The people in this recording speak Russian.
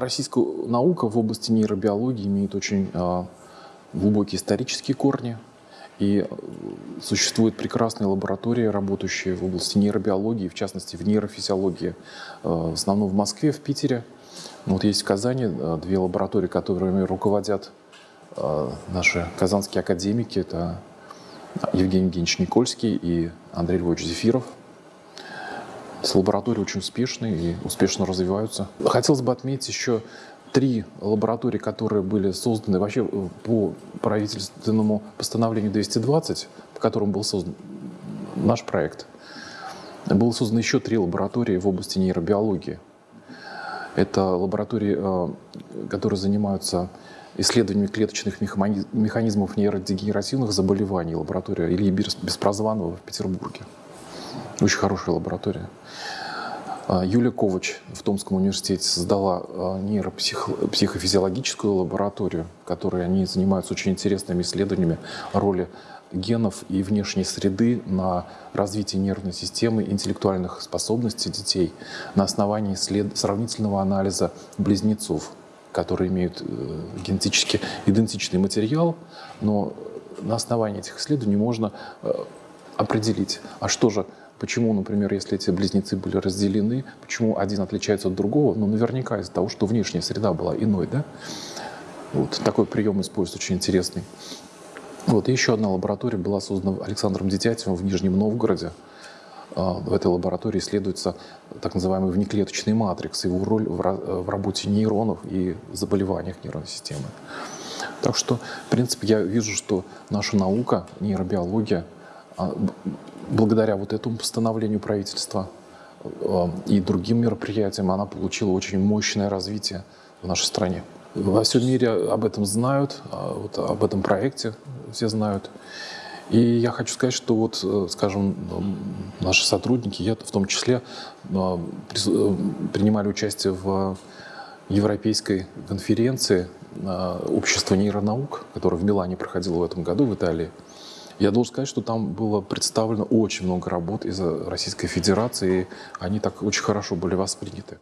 Российская наука в области нейробиологии имеет очень а, глубокие исторические корни. И э, существуют прекрасные лаборатории, работающие в области нейробиологии, в частности, в нейрофизиологии. Э, в основном в Москве, в Питере. Вот есть в Казани э, две лаборатории, которыми руководят наши казанские академики. Это Евгений Евгеньевич Никольский и Андрей Львович Зефиров. С лаборатории очень успешные и успешно развиваются. Хотелось бы отметить еще три лаборатории, которые были созданы вообще э, по правительственному постановлению 220, по которому был создан наш проект. Было создано еще три лаборатории в области нейробиологии. Это лаборатории, э, которые занимаются исследованиями клеточных механизмов нейродегенеративных заболеваний. Лаборатория Ильи Беспрозванова в Петербурге. Очень хорошая лаборатория. А, Юлия Ковач в Томском университете создала а, нейропсихофизиологическую лабораторию, в которой они занимаются очень интересными исследованиями роли генов и внешней среды на развитие нервной системы, интеллектуальных способностей детей на основании след... сравнительного анализа близнецов, которые имеют э, генетически идентичный материал, но на основании этих исследований можно э, определить, а что же Почему, например, если эти близнецы были разделены, почему один отличается от другого? Ну, наверняка из-за того, что внешняя среда была иной, да? Вот такой прием используется очень интересный. Вот, и еще одна лаборатория была создана Александром Детятевым в Нижнем Новгороде. А, в этой лаборатории исследуется так называемый внеклеточный матрикс, его роль в работе нейронов и заболеваниях нервной системы. Так что, в принципе, я вижу, что наша наука, нейробиология, благодаря вот этому постановлению правительства э, и другим мероприятиям она получила очень мощное развитие в нашей стране. Во всем мире об этом знают, а вот об этом проекте все знают. И я хочу сказать, что вот, э, скажем, наши сотрудники, я в том числе, э, принимали участие в европейской конференции общества нейронаук, которая в Милане проходила в этом году в Италии. Я должен сказать, что там было представлено очень много работ из Российской Федерации, и они так очень хорошо были восприняты.